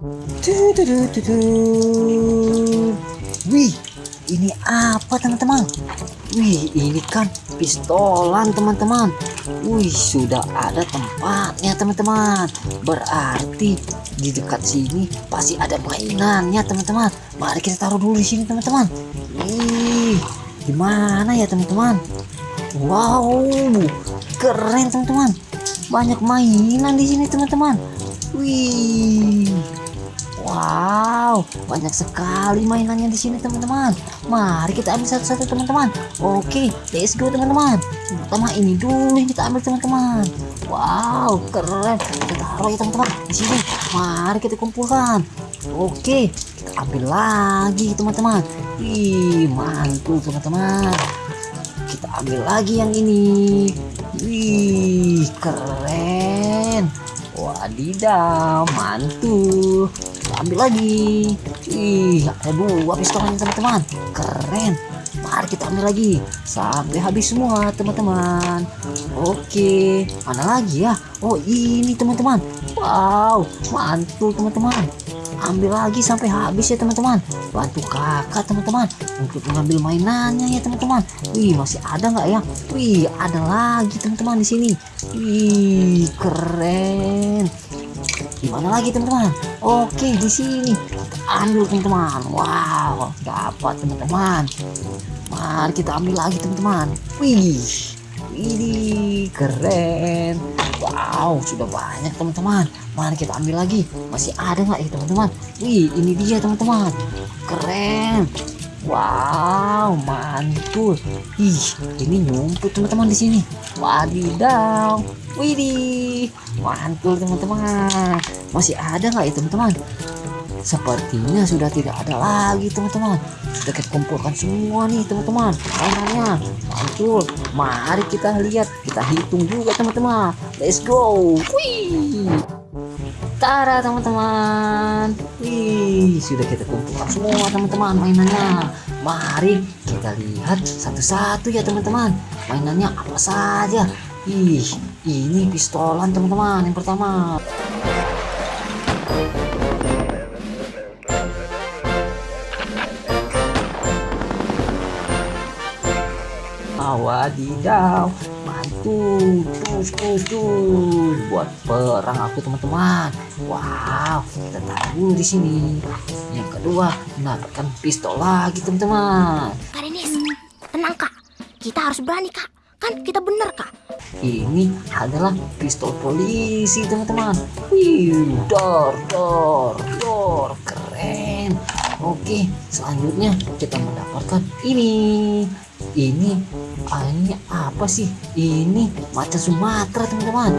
Wih, ini apa teman-teman? Wih, ini kan pistolan teman-teman. Wih, sudah ada tempatnya teman-teman. Berarti di dekat sini pasti ada mainannya teman-teman. Mari kita taruh dulu di sini teman-teman. Wih, gimana ya teman-teman? Wow, keren teman-teman. Banyak mainan di sini teman-teman. Wih. Wow, banyak sekali mainannya di sini teman-teman. Mari kita ambil satu-satu teman-teman. Oke, let's go teman-teman. Pertama ini dulu yang kita ambil teman-teman. Wow, keren. Kita taruh ya teman-teman di sini. Mari kita kumpulkan. Oke, kita ambil lagi teman-teman. Wih, mantul teman-teman. Kita ambil lagi yang ini. Wih, keren. Wadidaw, mantul. Ambil lagi. Ih, ada dua pistolnya teman-teman. Keren. Mari kita ambil lagi sampai habis semua teman-teman. Oke, mana lagi ya? Oh ini teman-teman. Wow, mantul teman-teman. Ambil lagi sampai habis ya teman-teman. Bantu kakak teman-teman untuk mengambil mainannya ya teman-teman. Wih masih ada nggak ya? Wih ada lagi teman-teman di sini. Wih keren. Gimana lagi teman-teman? Oke di sini ambil teman-teman. Wow dapat teman-teman. Mari kita ambil lagi teman-teman. Wih, ini keren. Wow sudah banyak teman-teman. Mari kita ambil lagi. Masih ada nggak ya teman-teman? Wih ini dia teman-teman. Keren. Wow, mantul. Ih, ini nyumput teman-teman di sini. Wadidaw. Widih, mantul teman-teman. Masih ada nggak ya teman-teman? Sepertinya sudah tidak ada lagi teman-teman. Sudah kita kumpulkan semua nih teman-teman. Mainannya mantul. Mari kita lihat, kita hitung juga teman-teman. Let's go. Wih. Tara teman-teman. Wih sudah kita kumpulkan semua teman-teman mainannya. Mari kita lihat satu-satu ya teman-teman. Mainannya apa saja? Ih ini pistolan teman-teman yang pertama. Wadidaw terus terus terus buat perang aku teman-teman. Wow kita taruh dulu di sini. Yang kedua mendapatkan pistol lagi teman-teman. Kak Denis, tenang kak. Kita harus berani kak. Kan kita bener kak. ini adalah pistol polisi teman-teman. Wih dor dor dor. Keren. Oke selanjutnya kita mendapatkan ini ini ini apa sih ini macan Sumatera teman-teman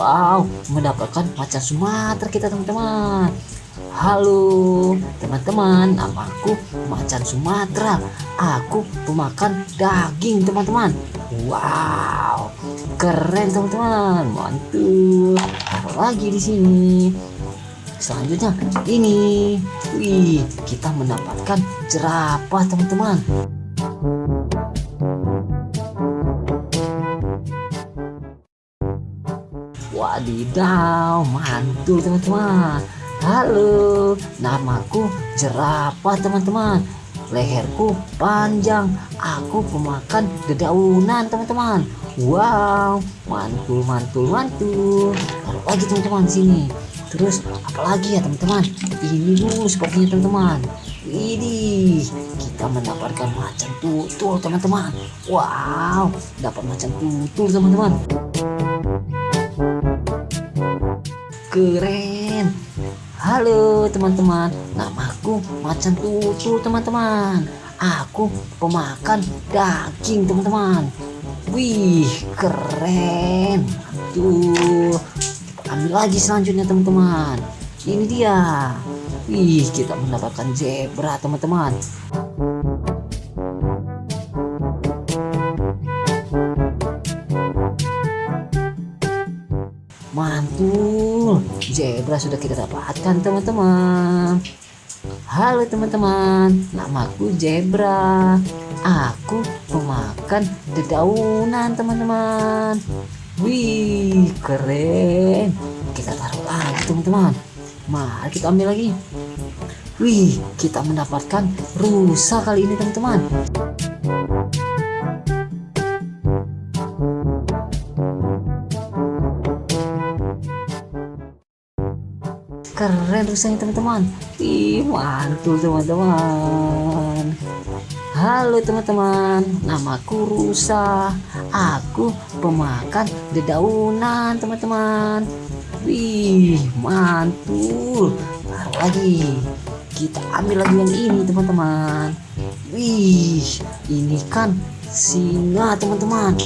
Wow, mendapatkan macan Sumatera kita teman-teman. Halo teman-teman, namaku macan Sumatera. Aku pemakan daging teman-teman. Wow, keren teman-teman, mantul. Taruh lagi di sini. Selanjutnya ini, wih, kita mendapatkan jerapah teman-teman. Wadidaw, mantul teman-teman. Halo, namaku jerapah teman-teman. Leherku panjang, aku pemakan dedaunan teman-teman. Wow, mantul, mantul, mantul. Taruh lagi teman-teman sini. Terus apalagi ya teman-teman? Ini dulu sepertinya teman-teman. Ini kita mendapatkan macan tutul teman-teman. Wow, dapat macan tutul teman-teman. Keren. Halo teman-teman, namaku Macan Tutul teman-teman. Aku pemakan daging teman-teman. Wih, keren. Mantul. Ambil lagi selanjutnya teman-teman. Ini dia. Wih, kita mendapatkan zebra teman-teman. Mantul, zebra sudah kita dapatkan teman-teman. Halo teman-teman, namaku Zebra. Aku pemakan dedaunan teman-teman. Wih, keren. Kita taruh lagi teman-teman. Mari kita ambil lagi. Wih, kita mendapatkan rusa kali ini teman-teman. Keren rusanya teman-teman. Ih, mantul teman-teman. Halo teman-teman, namaku Rusa. Aku pemakan dedaunan teman-teman. Wih, mantul. Taruh lagi. Kita ambil lagi yang ini teman-teman. Wih, ini kan singa teman-teman.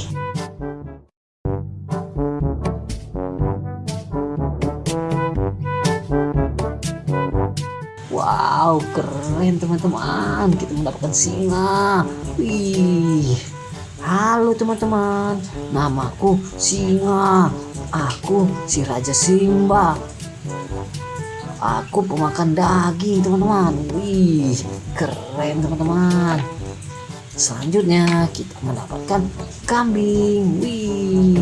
Wow, keren teman-teman. Kita mendapatkan singa. Wih. Halo teman-teman. Namaku Singa. Aku si Raja Simba. Aku pemakan daging, teman-teman. Wih, keren teman-teman. Selanjutnya kita mendapatkan kambing. Wih.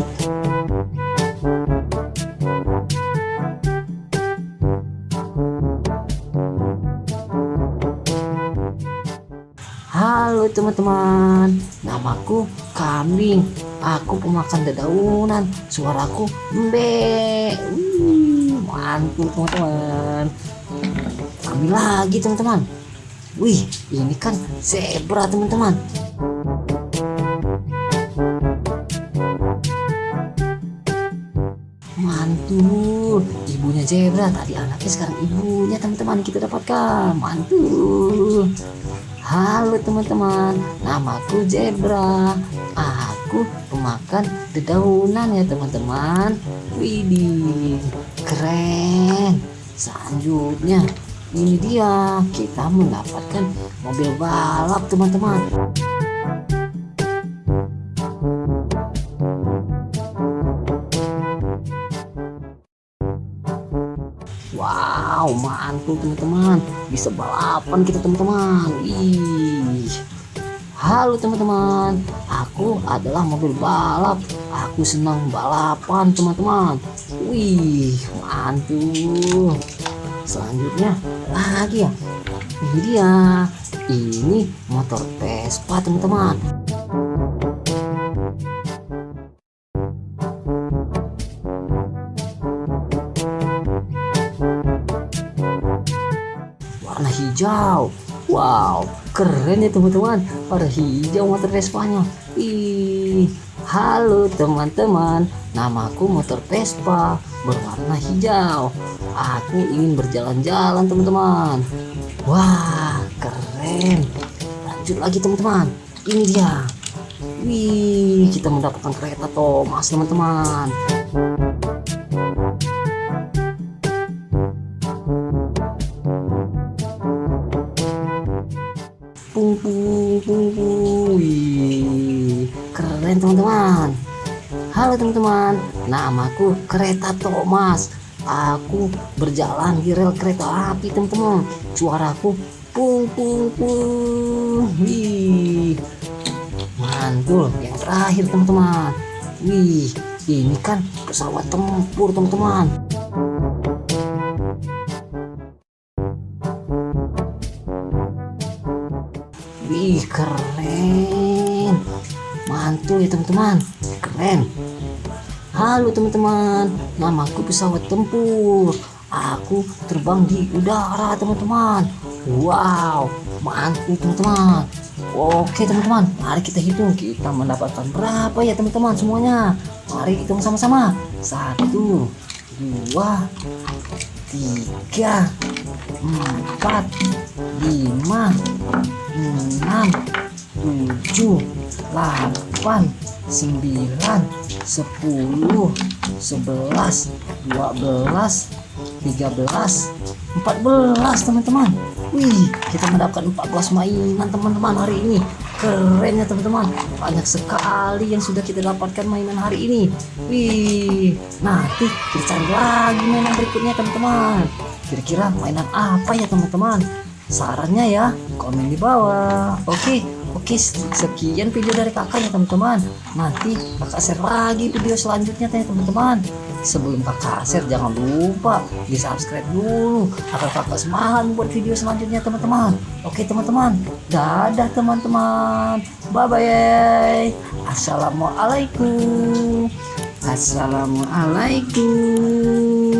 Teman-teman, namaku Kambing. Aku pemakan dedaunan. Suaraku. Wih, mantul teman-teman. Ambil lagi teman-teman. Wih, ini kan zebra teman-teman. Mantul, ibunya zebra tadi anaknya sekarang ibunya teman-teman kita dapatkan. Mantul. Halo teman-teman, namaku Zebra. Aku pemakan dedaunan ya teman-teman. Widih, keren. Selanjutnya, ini dia kita mendapatkan mobil balap teman-teman. Mantul teman-teman. Bisa balapan kita teman-teman. Ih. Halo teman-teman. Aku adalah mobil balap. Aku senang balapan teman-teman. Wih, mantul. Selanjutnya lagi ya. Ini dia. Ini motor Vespa teman-teman. Hijau. Wow, keren ya teman-teman. Warna hijau motor Vespanya. Ih, halo teman-teman. Namaku motor Vespa berwarna hijau. Aku ingin berjalan-jalan teman-teman. Wah, keren. Lanjut lagi teman-teman. Ini dia. Wih, kita mendapatkan kereta Thomas teman-teman. Namaku kereta Thomas. Aku berjalan di rel kereta api teman-teman. Suaraku pung pung pung. Wih, mantul. Yang terakhir teman-teman. Wih, ini kan pesawat tempur teman-teman. Wih keren. Mantul ya teman-teman. Keren Halo teman-teman. Namaku pesawat tempur. Aku terbang di udara teman-teman. Wow Mantul teman-teman. Oke teman-teman. Mari kita hitung. Kita mendapatkan berapa ya teman-teman semuanya? Mari hitung sama-sama. Satu Dua Tiga Empat Lima enam tujuh delapan sembilan sepuluh sebelas dua belas tiga belas empat belas teman-teman. Wih kita mendapatkan 14 mainan teman-teman hari ini. Keren ya teman-teman. Banyak sekali yang sudah kita dapatkan mainan hari ini. Wih nanti kita cari lagi mainan berikutnya teman-teman. Kira-kira mainan apa ya teman-teman sarannya ya komen di bawah. Oke oke sekian video dari kakak ya teman-teman. Nanti kakak share lagi video selanjutnya ya teman-teman. Sebelum kakak share jangan lupa di subscribe dulu. Agar kakak semangat buat video selanjutnya teman-teman. Oke teman-teman. Dadah teman-teman. Bye bye assalamualaikum. Assalamualaikum